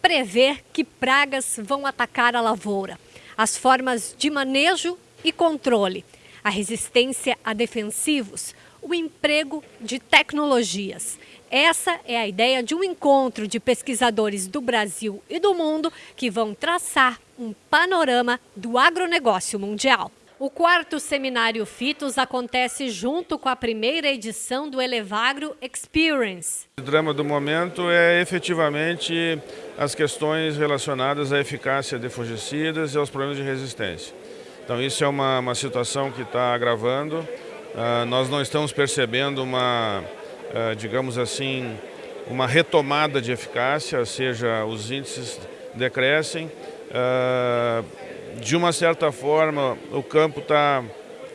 prever que pragas vão atacar a lavoura, as formas de manejo e controle, a resistência a defensivos, o emprego de tecnologias. Essa é a ideia de um encontro de pesquisadores do Brasil e do mundo que vão traçar um panorama do agronegócio mundial. O quarto seminário FITOS acontece junto com a primeira edição do Elevagro Experience. O drama do momento é efetivamente as questões relacionadas à eficácia de fungicidas e aos problemas de resistência. Então isso é uma, uma situação que está agravando. Uh, nós não estamos percebendo uma, uh, digamos assim, uma retomada de eficácia, ou seja, os índices decrescem. Uh, de uma certa forma, o campo está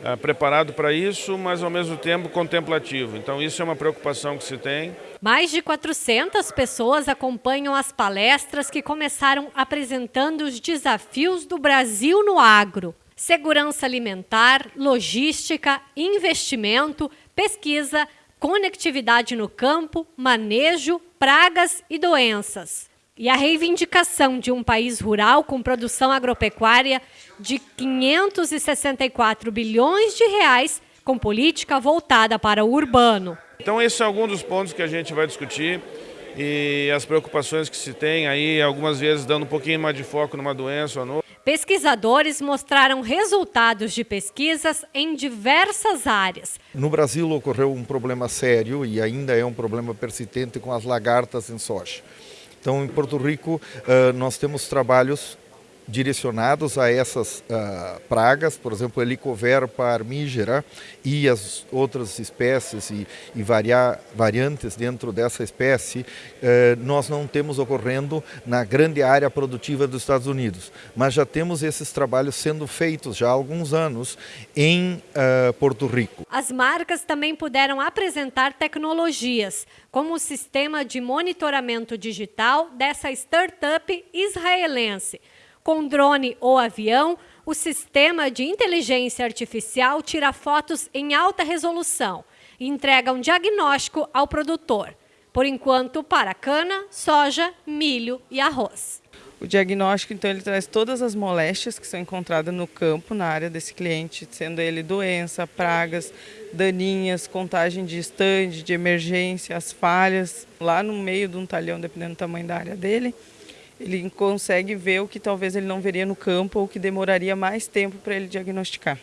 é, preparado para isso, mas ao mesmo tempo contemplativo. Então isso é uma preocupação que se tem. Mais de 400 pessoas acompanham as palestras que começaram apresentando os desafios do Brasil no agro. Segurança alimentar, logística, investimento, pesquisa, conectividade no campo, manejo, pragas e doenças. E a reivindicação de um país rural com produção agropecuária de 564 bilhões de reais, com política voltada para o urbano. Então esse é algum dos pontos que a gente vai discutir e as preocupações que se tem aí, algumas vezes dando um pouquinho mais de foco numa doença ou não. Pesquisadores mostraram resultados de pesquisas em diversas áreas. No Brasil ocorreu um problema sério e ainda é um problema persistente com as lagartas em soja. Então, em Porto Rico, uh, nós temos trabalhos direcionados a essas uh, pragas, por exemplo, Helicoverpa armígera e as outras espécies e, e varia, variantes dentro dessa espécie, uh, nós não temos ocorrendo na grande área produtiva dos Estados Unidos, mas já temos esses trabalhos sendo feitos já há alguns anos em uh, Porto Rico. As marcas também puderam apresentar tecnologias, como o sistema de monitoramento digital dessa startup israelense, com drone ou avião, o sistema de inteligência artificial tira fotos em alta resolução e entrega um diagnóstico ao produtor, por enquanto para cana, soja, milho e arroz. O diagnóstico, então, ele traz todas as moléstias que são encontradas no campo, na área desse cliente, sendo ele doença, pragas, daninhas, contagem de estande, de emergência, as falhas, lá no meio de um talhão, dependendo do tamanho da área dele ele consegue ver o que talvez ele não veria no campo ou que demoraria mais tempo para ele diagnosticar.